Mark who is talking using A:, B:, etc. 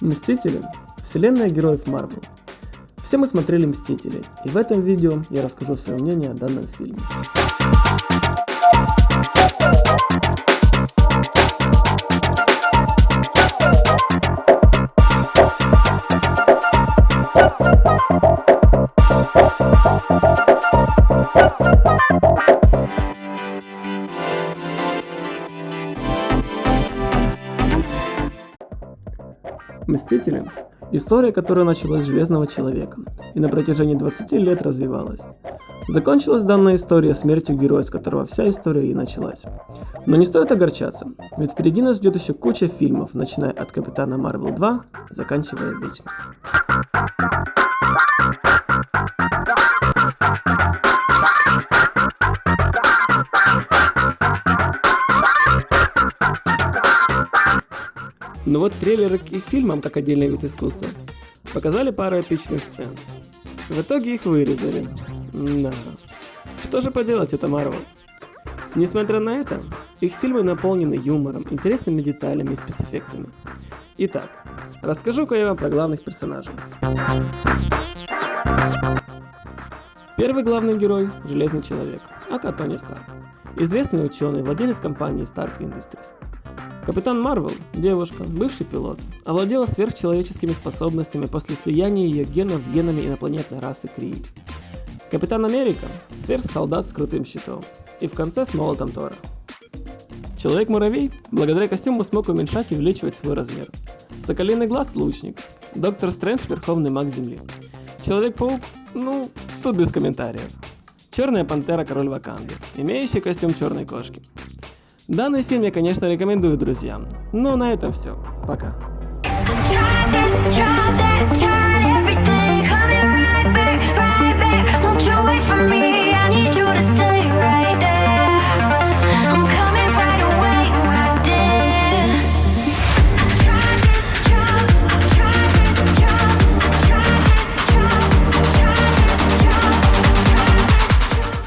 A: Мстители – вселенная героев Марвел. Все мы смотрели Мстители, и в этом видео я расскажу свое мнение о данном фильме. Мстители – история, которая началась с Железного Человека и на протяжении 20 лет развивалась. Закончилась данная история смертью героя, с которого вся история и началась. Но не стоит огорчаться, ведь впереди нас ждет еще куча фильмов, начиная от Капитана Марвел 2, заканчивая Вечным. Но вот трейлеры к их фильмам, как отдельный вид искусства, показали пару эпичных сцен. В итоге их вырезали. Да. Что же поделать, это Марвел. Несмотря на это, их фильмы наполнены юмором, интересными деталями и спецэффектами. Итак, расскажу-ка я вам про главных персонажей. Первый главный герой – Железный Человек, ака Тони Старк. Известный ученый, владелец компании Stark Industries. Капитан Марвел, девушка, бывший пилот, овладела сверхчеловеческими способностями после слияния ее генов с генами инопланетной расы Крии. Капитан Америка – сверхсолдат с крутым щитом. И в конце с молотом Тора. Человек-муравей благодаря костюму смог уменьшать и увеличивать свой размер. Соколиный глаз – лучник. Доктор Стрэндж – верховный маг Земли. Человек-паук – ну, тут без комментариев. Черная пантера – король Ваканды, имеющий костюм черной кошки. Данный фильм я, конечно, рекомендую друзьям. Но на этом все. Пока.